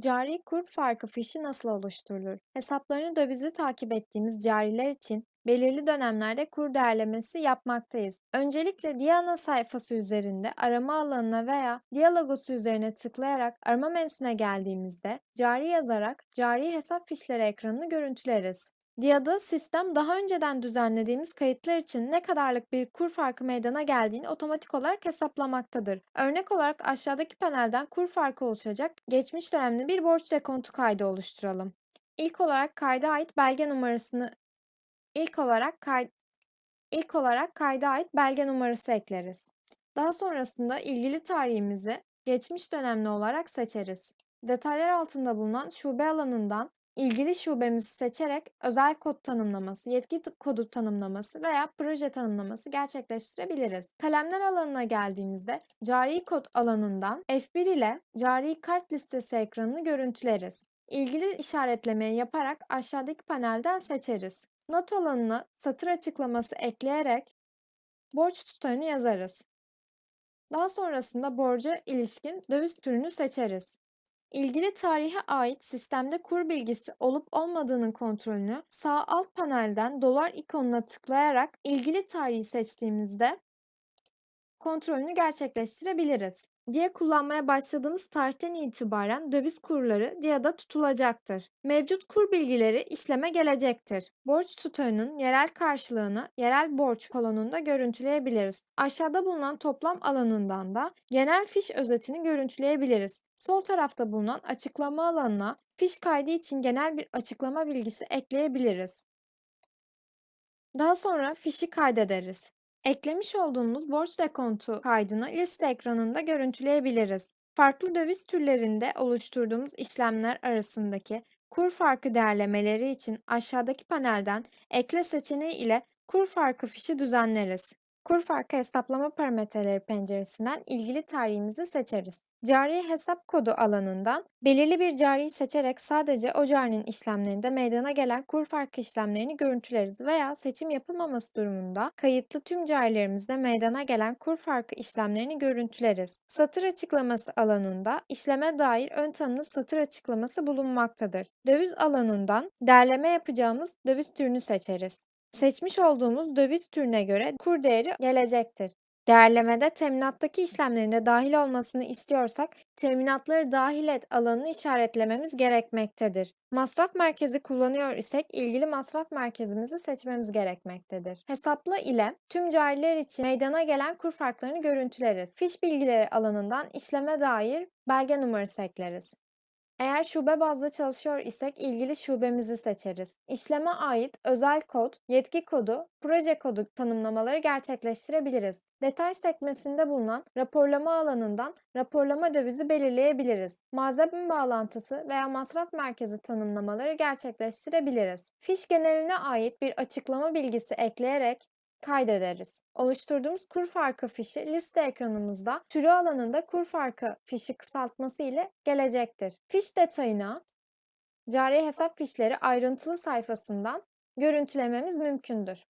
Cari kur farkı fişi nasıl oluşturulur? Hesaplarını dövizli takip ettiğimiz cariler için belirli dönemlerde kur değerlemesi yapmaktayız. Öncelikle Diana sayfası üzerinde arama alanına veya Dia logosu üzerine tıklayarak arama menüsüne geldiğimizde cari yazarak cari hesap fişleri ekranını görüntüleriz. Dia'da sistem daha önceden düzenlediğimiz kayıtlar için ne kadarlık bir kur farkı meydana geldiğini otomatik olarak hesaplamaktadır. Örnek olarak aşağıdaki panelden kur farkı oluşacak geçmiş dönemli bir borç dekontu kaydı oluşturalım. İlk olarak kayda ait belge numarasını ilk olarak kay, ilk olarak kayda ait belge numarası ekleriz. Daha sonrasında ilgili tarihimizi geçmiş dönemli olarak seçeriz. Detaylar altında bulunan şube alanından ilgili şubemizi seçerek özel kod tanımlaması, yetki kodu tanımlaması veya proje tanımlaması gerçekleştirebiliriz. Kalemler alanına geldiğimizde cari kod alanından F1 ile cari kart listesi ekranını görüntüleriz. İlgili işaretlemeyi yaparak aşağıdaki panelden seçeriz. Not alanına satır açıklaması ekleyerek borç tutarını yazarız. Daha sonrasında borca ilişkin döviz türünü seçeriz. İlgili tarihe ait sistemde kur bilgisi olup olmadığının kontrolünü sağ alt panelden dolar ikonuna tıklayarak ilgili tarihi seçtiğimizde kontrolünü gerçekleştirebiliriz. Diye kullanmaya başladığımız tarihten itibaren döviz kurları DIA'da tutulacaktır. Mevcut kur bilgileri işleme gelecektir. Borç tutarının yerel karşılığını yerel borç kolonunda görüntüleyebiliriz. Aşağıda bulunan toplam alanından da genel fiş özetini görüntüleyebiliriz. Sol tarafta bulunan açıklama alanına fiş kaydı için genel bir açıklama bilgisi ekleyebiliriz. Daha sonra fişi kaydederiz. Eklemiş olduğumuz borç dekontu kaydını liste ekranında görüntüleyebiliriz. Farklı döviz türlerinde oluşturduğumuz işlemler arasındaki kur farkı değerlemeleri için aşağıdaki panelden ekle seçeneği ile kur farkı fişi düzenleriz. Kur farkı hesaplama parametreleri penceresinden ilgili tarihimizi seçeriz. Cari hesap kodu alanından belirli bir cariyi seçerek sadece o carinin işlemlerinde meydana gelen kur farkı işlemlerini görüntüleriz veya seçim yapılmaması durumunda kayıtlı tüm carilerimizde meydana gelen kur farkı işlemlerini görüntüleriz. Satır açıklaması alanında işleme dair ön tanımlı satır açıklaması bulunmaktadır. Döviz alanından derleme yapacağımız döviz türünü seçeriz. Seçmiş olduğumuz döviz türüne göre kur değeri gelecektir. Değerlemede teminattaki işlemlerin de dahil olmasını istiyorsak teminatları dahil et alanını işaretlememiz gerekmektedir. Masraf merkezi kullanıyor isek ilgili masraf merkezimizi seçmemiz gerekmektedir. Hesapla ile tüm cariler için meydana gelen kur farklarını görüntüleriz. Fiş bilgileri alanından işleme dair belge numarası ekleriz. Eğer şube bazlı çalışıyor isek ilgili şubemizi seçeriz. İşleme ait özel kod, yetki kodu, proje kodu tanımlamaları gerçekleştirebiliriz. Detay sekmesinde bulunan raporlama alanından raporlama dövizi belirleyebiliriz. Malzeme bağlantısı veya masraf merkezi tanımlamaları gerçekleştirebiliriz. Fiş geneline ait bir açıklama bilgisi ekleyerek kaydederiz. Oluşturduğumuz kur farkı fişi liste ekranımızda türü alanında kur farkı fişi kısaltması ile gelecektir. Fiş detayına cari hesap fişleri ayrıntılı sayfasından görüntülememiz mümkündür.